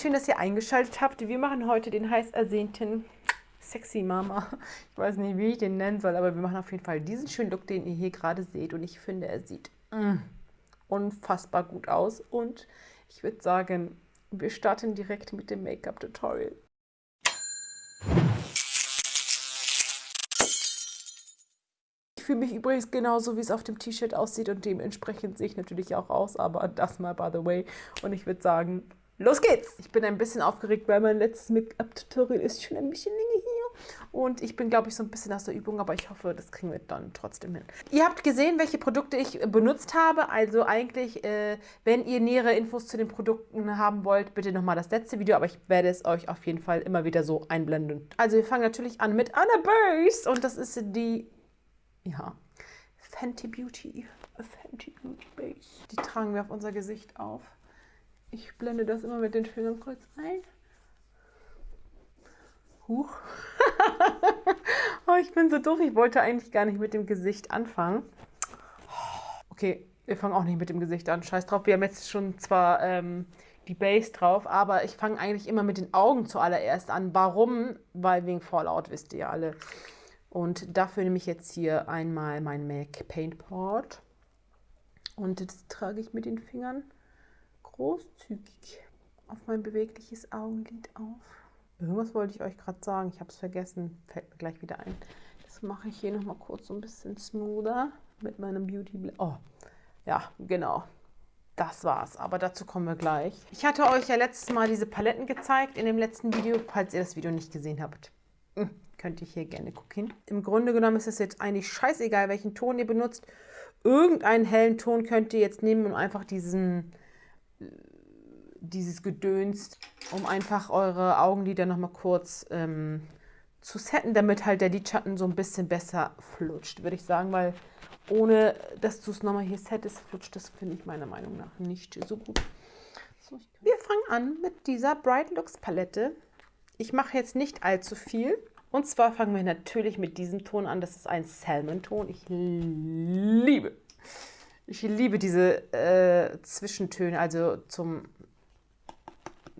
schön, dass ihr eingeschaltet habt. Wir machen heute den heiß ersehnten Sexy Mama. Ich weiß nicht, wie ich den nennen soll, aber wir machen auf jeden Fall diesen schönen Look, den ihr hier gerade seht. Und ich finde, er sieht mm, unfassbar gut aus. Und ich würde sagen, wir starten direkt mit dem Make-up-Tutorial. Ich fühle mich übrigens genauso, wie es auf dem T-Shirt aussieht und dementsprechend sehe ich natürlich auch aus, aber das mal by the way. Und ich würde sagen, los geht's! Ich bin ein bisschen aufgeregt, weil mein letztes Make-up-Tutorial ist schon ein bisschen länger hier. Und ich bin, glaube ich, so ein bisschen aus der Übung, aber ich hoffe, das kriegen wir dann trotzdem hin. Ihr habt gesehen, welche Produkte ich benutzt habe. Also eigentlich, äh, wenn ihr nähere Infos zu den Produkten haben wollt, bitte nochmal das letzte Video, aber ich werde es euch auf jeden Fall immer wieder so einblenden. Also wir fangen natürlich an mit Anna Base und das ist die ja, Fenty Beauty. Fenty Beauty Base. Die tragen wir auf unser Gesicht auf. Ich blende das immer mit den Fingern kurz ein. Huch. oh, ich bin so doof. Ich wollte eigentlich gar nicht mit dem Gesicht anfangen. Okay, wir fangen auch nicht mit dem Gesicht an. Scheiß drauf. Wir haben jetzt schon zwar ähm, die Base drauf, aber ich fange eigentlich immer mit den Augen zuallererst an. Warum? Weil wegen Fallout, wisst ihr alle. Und dafür nehme ich jetzt hier einmal mein MAC Paint Pot. Und das trage ich mit den Fingern großzügig auf mein bewegliches Augenlid auf. Irgendwas wollte ich euch gerade sagen, ich habe es vergessen, fällt mir gleich wieder ein. Das mache ich hier nochmal kurz so ein bisschen smoother mit meinem Beauty Blend. Oh, ja, genau. Das war's, aber dazu kommen wir gleich. Ich hatte euch ja letztes Mal diese Paletten gezeigt in dem letzten Video, falls ihr das Video nicht gesehen habt. Hm könnt ihr hier gerne gucken. Im Grunde genommen ist es jetzt eigentlich scheißegal, welchen Ton ihr benutzt. Irgendeinen hellen Ton könnt ihr jetzt nehmen, um einfach diesen, dieses Gedöns, um einfach eure Augenlider nochmal kurz ähm, zu setten, damit halt der Lidschatten so ein bisschen besser flutscht, würde ich sagen, weil ohne dass du es nochmal hier settest, flutscht das, finde ich meiner Meinung nach nicht so gut. Wir fangen an mit dieser Bright Looks Palette. Ich mache jetzt nicht allzu viel. Und zwar fangen wir natürlich mit diesem Ton an. Das ist ein Salmon-Ton. Ich liebe, ich liebe diese äh, Zwischentöne, also zum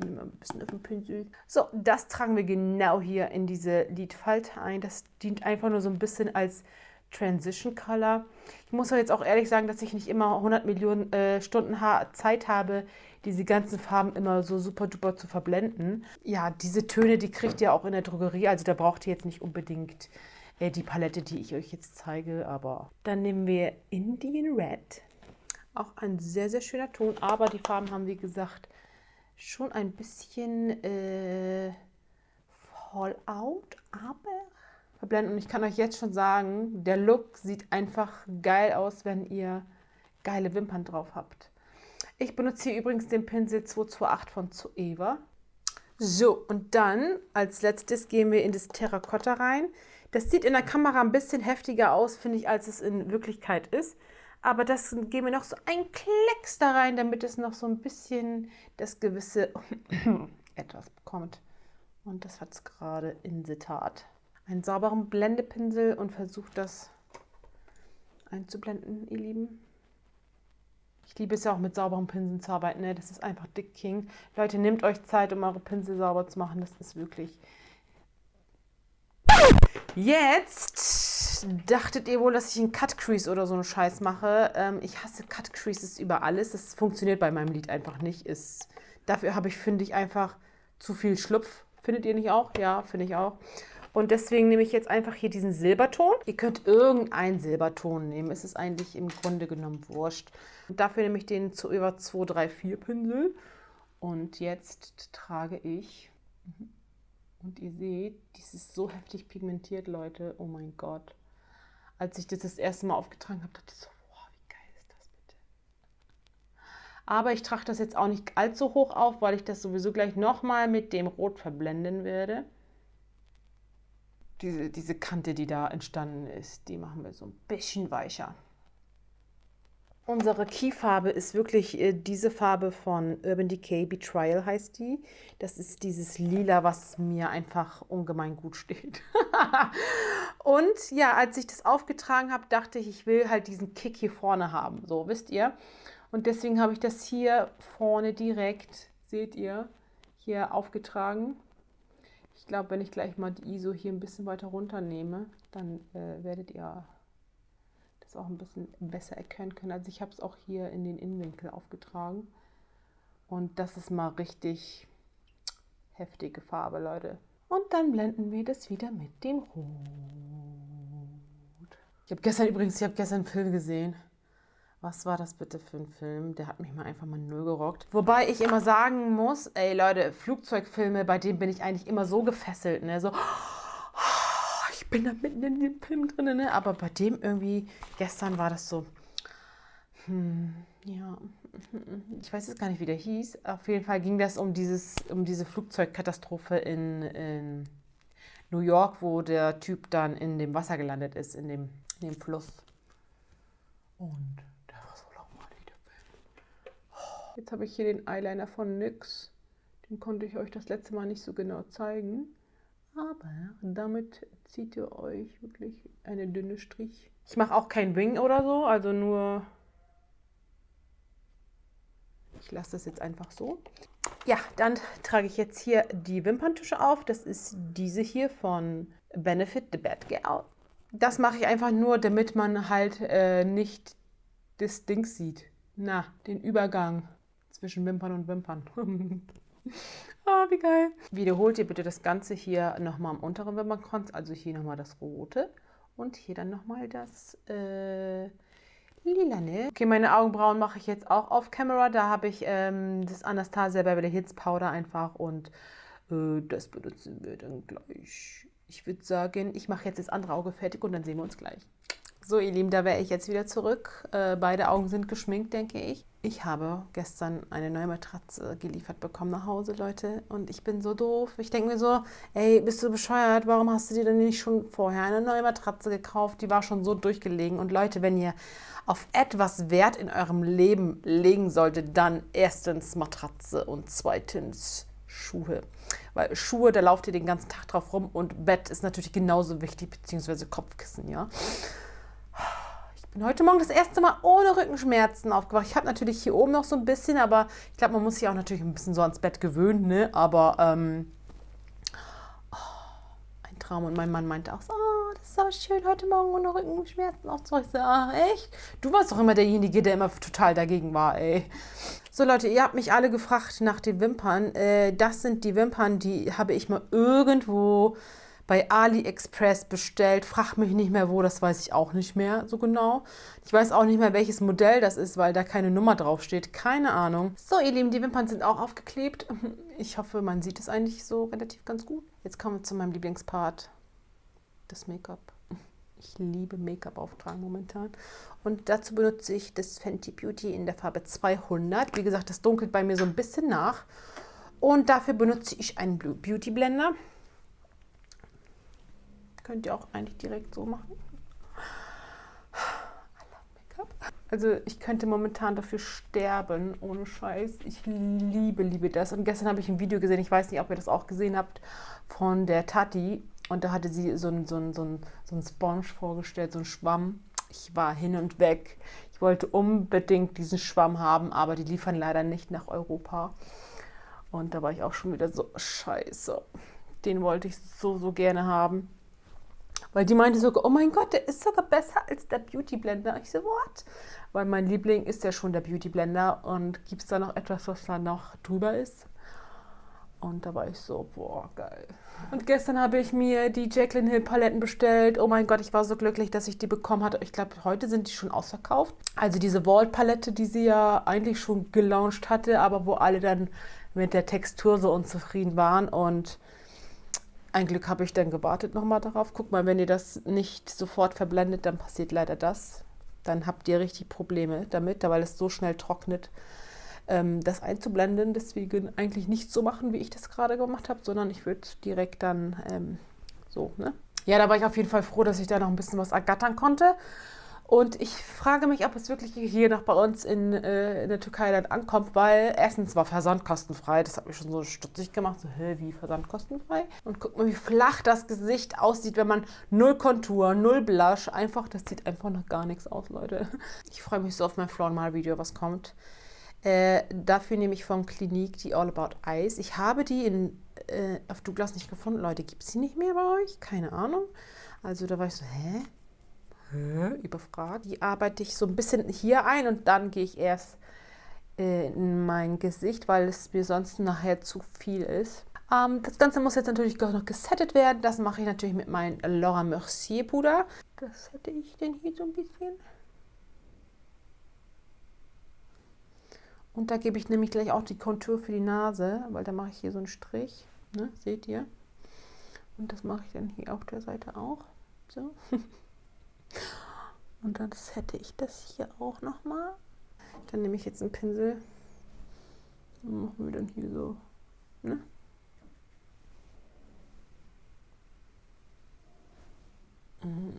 ein bisschen auf den Pinsel. So, das tragen wir genau hier in diese Lidfalte ein. Das dient einfach nur so ein bisschen als Transition Color. Ich muss jetzt auch ehrlich sagen, dass ich nicht immer 100 Millionen äh, Stunden ha Zeit habe, diese ganzen Farben immer so super duper zu verblenden. Ja, diese Töne, die kriegt ihr auch in der Drogerie, also da braucht ihr jetzt nicht unbedingt die Palette, die ich euch jetzt zeige, aber dann nehmen wir Indian Red. Auch ein sehr, sehr schöner Ton, aber die Farben haben, wie gesagt, schon ein bisschen äh, Fallout, aber verblenden. Und ich kann euch jetzt schon sagen, der Look sieht einfach geil aus, wenn ihr geile Wimpern drauf habt. Ich benutze hier übrigens den Pinsel 228 von Zoeva. So, und dann als letztes gehen wir in das Terrakotta rein. Das sieht in der Kamera ein bisschen heftiger aus, finde ich, als es in Wirklichkeit ist. Aber das gehen wir noch so ein Klecks da rein, damit es noch so ein bisschen das gewisse etwas bekommt. Und das hat es gerade in der Tat einen sauberen Blendepinsel und versucht das einzublenden, ihr Lieben. Ich liebe es ja auch mit sauberen Pinseln zu arbeiten. Ne? Das ist einfach dick King. Leute, nehmt euch Zeit, um eure Pinsel sauber zu machen. Das ist wirklich... Jetzt dachtet ihr wohl, dass ich einen Cut Crease oder so einen Scheiß mache. Ähm, ich hasse Cut Creases über alles. Das funktioniert bei meinem Lied einfach nicht. Ist, dafür habe ich, finde ich, einfach zu viel Schlupf. Findet ihr nicht auch? Ja, finde ich auch. Und deswegen nehme ich jetzt einfach hier diesen Silberton. Ihr könnt irgendeinen Silberton nehmen. Es ist eigentlich im Grunde genommen wurscht. Und dafür nehme ich den zu über 2, 3, 4 Pinsel. Und jetzt trage ich, mhm. Und ihr seht, dies ist so heftig pigmentiert, Leute. Oh mein Gott. Als ich das das erste Mal aufgetragen habe, dachte ich so, wow, wie geil ist das bitte. Aber ich trage das jetzt auch nicht allzu hoch auf, weil ich das sowieso gleich nochmal mit dem Rot verblenden werde diese, diese Kante, die da entstanden ist, die machen wir so ein bisschen weicher. Unsere Keyfarbe ist wirklich äh, diese Farbe von Urban Decay, Betrayal heißt die. Das ist dieses Lila, was mir einfach ungemein gut steht. und ja, als ich das aufgetragen habe, dachte ich, ich will halt diesen Kick hier vorne haben. So, wisst ihr? Und deswegen habe ich das hier vorne direkt, seht ihr, hier aufgetragen. Ich glaube, wenn ich gleich mal die ISO hier ein bisschen weiter runter nehme, dann äh, werdet ihr das auch ein bisschen besser erkennen können. Also ich habe es auch hier in den Innenwinkel aufgetragen. Und das ist mal richtig heftige Farbe, Leute. Und dann blenden wir das wieder mit dem Rot. Ich habe gestern übrigens, ich habe gestern einen Film gesehen. Was war das bitte für ein Film? Der hat mich mal einfach mal null gerockt. Wobei ich immer sagen muss, ey Leute, Flugzeugfilme, bei denen bin ich eigentlich immer so gefesselt, ne? So, ich bin da mitten in dem Film drin, ne? Aber bei dem irgendwie, gestern war das so, hm, ja, ich weiß jetzt gar nicht, wie der hieß. Auf jeden Fall ging das um, dieses, um diese Flugzeugkatastrophe in, in New York, wo der Typ dann in dem Wasser gelandet ist, in dem, in dem Fluss. Und Jetzt habe ich hier den Eyeliner von NYX. Den konnte ich euch das letzte Mal nicht so genau zeigen. Aber damit zieht ihr euch wirklich eine dünne Strich. Ich mache auch kein Wing oder so, also nur... Ich lasse das jetzt einfach so. Ja, dann trage ich jetzt hier die Wimperntusche auf. Das ist diese hier von Benefit The Bad Girl. Das mache ich einfach nur, damit man halt äh, nicht das Ding sieht. Na, den Übergang zwischen Wimpern und Wimpern. ah, wie geil. Wiederholt ihr bitte das Ganze hier nochmal am unteren Wimpernkranz, also hier nochmal das rote und hier dann nochmal das äh, lilane. Okay, meine Augenbrauen mache ich jetzt auch auf Camera. Da habe ich ähm, das Anastasia Beverly Hills Powder einfach und äh, das benutzen wir dann gleich. Ich würde sagen, ich mache jetzt das andere Auge fertig und dann sehen wir uns gleich. So, ihr Lieben, da wäre ich jetzt wieder zurück. Äh, beide Augen sind geschminkt, denke ich. Ich habe gestern eine neue Matratze geliefert bekommen nach Hause, Leute. Und ich bin so doof. Ich denke mir so, ey, bist du bescheuert? Warum hast du dir denn nicht schon vorher eine neue Matratze gekauft? Die war schon so durchgelegen. Und Leute, wenn ihr auf etwas Wert in eurem Leben legen solltet, dann erstens Matratze und zweitens Schuhe. Weil Schuhe, da lauft ihr den ganzen Tag drauf rum und Bett ist natürlich genauso wichtig, beziehungsweise Kopfkissen, ja bin heute Morgen das erste Mal ohne Rückenschmerzen aufgewacht. Ich habe natürlich hier oben noch so ein bisschen, aber ich glaube, man muss sich auch natürlich ein bisschen so ans Bett gewöhnen, ne? Aber ähm, oh, ein Traum. Und mein Mann meinte auch so, oh, das ist aber schön, heute Morgen ohne Rückenschmerzen aufzuwachen. Ich so, ach, echt? Du warst doch immer derjenige, der immer total dagegen war, ey. So Leute, ihr habt mich alle gefragt nach den Wimpern. Äh, das sind die Wimpern, die habe ich mal irgendwo bei AliExpress bestellt. Frag mich nicht mehr wo, das weiß ich auch nicht mehr so genau. Ich weiß auch nicht mehr, welches Modell das ist, weil da keine Nummer drauf steht. Keine Ahnung. So, ihr Lieben, die Wimpern sind auch aufgeklebt. Ich hoffe, man sieht es eigentlich so relativ ganz gut. Jetzt kommen wir zu meinem Lieblingspart, das Make-up. Ich liebe Make-up auftragen momentan. Und dazu benutze ich das Fenty Beauty in der Farbe 200. Wie gesagt, das dunkelt bei mir so ein bisschen nach. Und dafür benutze ich einen Blue Beauty Blender. Könnt ihr auch eigentlich direkt so machen. Also ich könnte momentan dafür sterben, ohne Scheiß. Ich liebe, liebe das. Und gestern habe ich ein Video gesehen, ich weiß nicht, ob ihr das auch gesehen habt, von der Tati. Und da hatte sie so einen so so ein, so ein Sponge vorgestellt, so ein Schwamm. Ich war hin und weg. Ich wollte unbedingt diesen Schwamm haben, aber die liefern leider nicht nach Europa. Und da war ich auch schon wieder so, scheiße. Den wollte ich so, so gerne haben. Weil die meinte sogar, oh mein Gott, der ist sogar besser als der Beauty Blender. Ich so, what? Weil mein Liebling ist ja schon der Beauty Blender und gibt es da noch etwas, was da noch drüber ist? Und da war ich so, boah, geil. Und gestern habe ich mir die Jacqueline Hill Paletten bestellt. Oh mein Gott, ich war so glücklich, dass ich die bekommen hatte. Ich glaube, heute sind die schon ausverkauft. Also diese Vault Palette, die sie ja eigentlich schon gelauncht hatte, aber wo alle dann mit der Textur so unzufrieden waren. Und ein Glück habe ich dann gewartet nochmal darauf. Guck mal, wenn ihr das nicht sofort verblendet, dann passiert leider das. Dann habt ihr richtig Probleme damit, weil es so schnell trocknet, ähm, das einzublenden. Deswegen eigentlich nicht so machen, wie ich das gerade gemacht habe, sondern ich würde direkt dann ähm, so, ne? Ja, da war ich auf jeden Fall froh, dass ich da noch ein bisschen was ergattern konnte. Und ich frage mich, ob es wirklich hier noch bei uns in, äh, in der Türkei dann ankommt, weil erstens war Versand kostenfrei. Das hat mich schon so stutzig gemacht. So, hä, wie Versand kostenfrei? Und guck mal, wie flach das Gesicht aussieht, wenn man null Kontur, null Blush, einfach, das sieht einfach noch gar nichts aus, Leute. Ich freue mich so auf mein Floor Mal Video, was kommt. Äh, dafür nehme ich von Clinique die All About Eyes. Ich habe die in, äh, auf Douglas nicht gefunden. Leute, gibt es die nicht mehr bei euch? Keine Ahnung. Also da war ich so, hä? Überfragt. Die arbeite ich so ein bisschen hier ein und dann gehe ich erst äh, in mein Gesicht, weil es mir sonst nachher zu viel ist. Ähm, das Ganze muss jetzt natürlich noch gesettet werden. Das mache ich natürlich mit meinem Laura Mercier Puder. Das hätte ich denn hier so ein bisschen. Und da gebe ich nämlich gleich auch die Kontur für die Nase, weil da mache ich hier so einen Strich. Ne? Seht ihr? Und das mache ich dann hier auf der Seite auch. So. Und dann hätte ich das hier auch nochmal. Dann nehme ich jetzt einen Pinsel und machen wir dann hier so. Ne? Mm,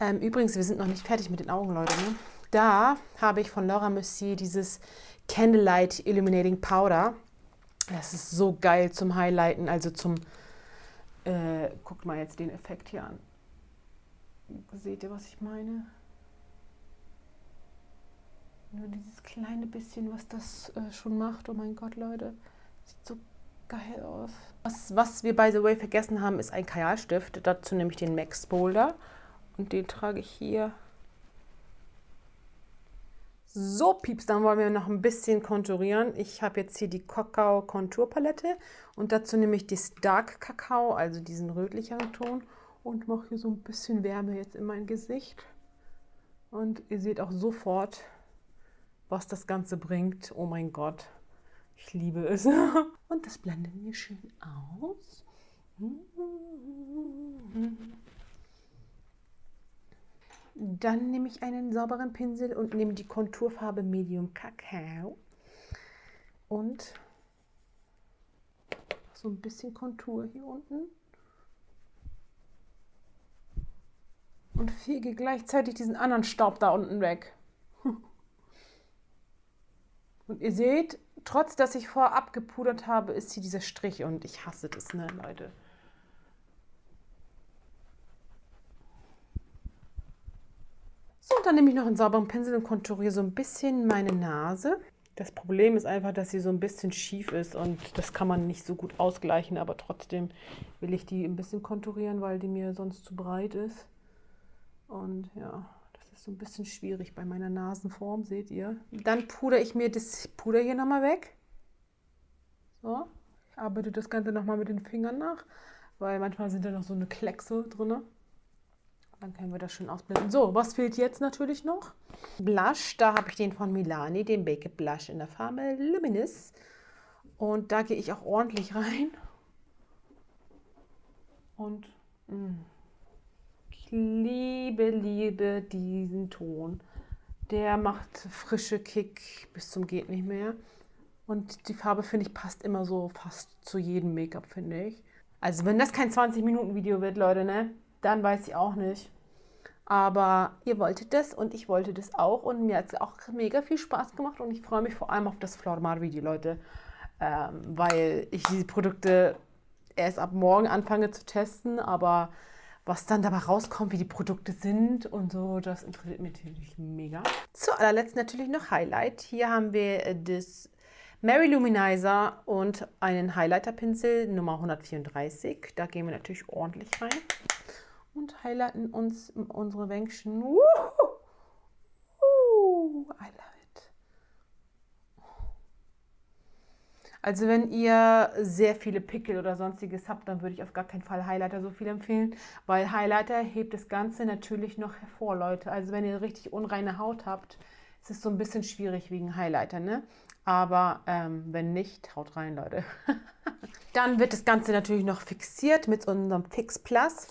ähm, übrigens, wir sind noch nicht fertig mit den Augen, Leute. Ne? Da habe ich von Laura Mercier dieses Candlelight Illuminating Powder. Das ist so geil zum Highlighten, also zum, äh, guckt mal jetzt den Effekt hier an. Seht ihr, was ich meine? Nur dieses kleine bisschen, was das äh, schon macht. Oh mein Gott, Leute. Sieht so geil aus. Was, was wir, by the way, vergessen haben, ist ein Kajalstift. Dazu nehme ich den Max Boulder. Und den trage ich hier so, Pieps, dann wollen wir noch ein bisschen konturieren. Ich habe jetzt hier die Kakao Konturpalette und dazu nehme ich das Dark Kakao, also diesen rötlicheren Ton und mache hier so ein bisschen Wärme jetzt in mein Gesicht. Und ihr seht auch sofort, was das Ganze bringt. Oh mein Gott, ich liebe es. Und das blenden wir schön aus. Dann nehme ich einen sauberen Pinsel und nehme die Konturfarbe Medium Kakao und so ein bisschen Kontur hier unten. Und fege gleichzeitig diesen anderen Staub da unten weg. Und ihr seht, trotz dass ich vorab gepudert habe, ist hier dieser Strich und ich hasse das, ne, Leute. So, dann nehme ich noch einen sauberen Pinsel und konturiere so ein bisschen meine Nase. Das Problem ist einfach, dass sie so ein bisschen schief ist und das kann man nicht so gut ausgleichen, aber trotzdem will ich die ein bisschen konturieren, weil die mir sonst zu breit ist. Und ja, das ist so ein bisschen schwierig bei meiner Nasenform, seht ihr. Dann pudere ich mir das Puder hier nochmal weg. So, ich arbeite das Ganze nochmal mit den Fingern nach, weil manchmal sind da noch so eine Kleckse drin. Dann können wir das schön ausblenden. So, was fehlt jetzt natürlich noch? Blush, da habe ich den von Milani, den Baked Blush in der Farbe Luminous. Und da gehe ich auch ordentlich rein. Und mh, mm, liebe, liebe diesen Ton. Der macht frische Kick bis zum geht nicht mehr. Und die Farbe, finde ich, passt immer so fast zu jedem Make-up, finde ich. Also wenn das kein 20-Minuten-Video wird, Leute, ne? dann weiß ich auch nicht. Aber ihr wolltet das und ich wollte das auch und mir hat es auch mega viel Spaß gemacht und ich freue mich vor allem auf das Flormar-Video, Leute, ähm, weil ich diese Produkte erst ab morgen anfange zu testen, aber was dann dabei rauskommt, wie die Produkte sind und so, das interessiert mich natürlich mega. Zu allerletzt natürlich noch Highlight. Hier haben wir das Mary Luminizer und einen Highlighter-Pinsel Nummer 134. Da gehen wir natürlich ordentlich rein und highlighten uns unsere Wänkchen. Uh, uh, I Also wenn ihr sehr viele Pickel oder sonstiges habt, dann würde ich auf gar keinen Fall Highlighter so viel empfehlen, weil Highlighter hebt das Ganze natürlich noch hervor, Leute. Also wenn ihr richtig unreine Haut habt, ist es so ein bisschen schwierig wegen Highlighter, ne? Aber ähm, wenn nicht, haut rein, Leute. Dann wird das Ganze natürlich noch fixiert mit unserem Fix Plus.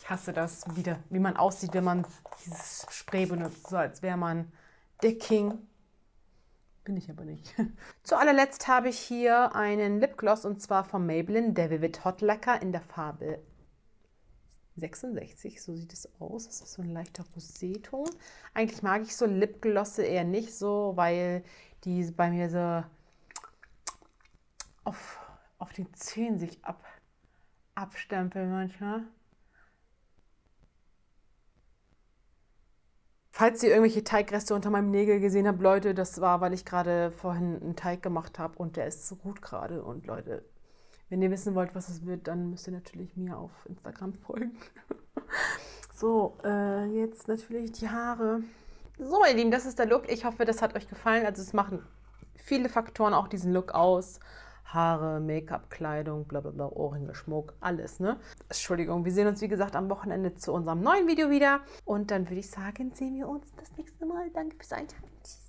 Ich hasse das wieder, wie man aussieht, wenn man dieses Spray benutzt, so als wäre man der King. Bin ich aber nicht. Zu allerletzt habe ich hier einen Lipgloss und zwar von Maybelline, der Vivid Hot Lacquer in der Farbe 66, so sieht es aus. Das ist so ein leichter Roséton. Eigentlich mag ich so Lipglosse eher nicht so, weil die bei mir so auf, auf den Zähnen sich ab, abstempeln manchmal. Falls ihr irgendwelche Teigreste unter meinem Nägel gesehen habt, Leute, das war, weil ich gerade vorhin einen Teig gemacht habe und der ist so gut gerade. Und Leute, wenn ihr wissen wollt, was es wird, dann müsst ihr natürlich mir auf Instagram folgen. so, äh, jetzt natürlich die Haare. So, meine Lieben, das ist der Look. Ich hoffe, das hat euch gefallen. Also es machen viele Faktoren auch diesen Look aus. Haare, Make-up, Kleidung, bla bla bla, Ohrringe, Schmuck, alles, ne? Entschuldigung, wir sehen uns wie gesagt am Wochenende zu unserem neuen Video wieder. Und dann würde ich sagen, sehen wir uns das nächste Mal. Danke fürs Einschalten. Tschüss.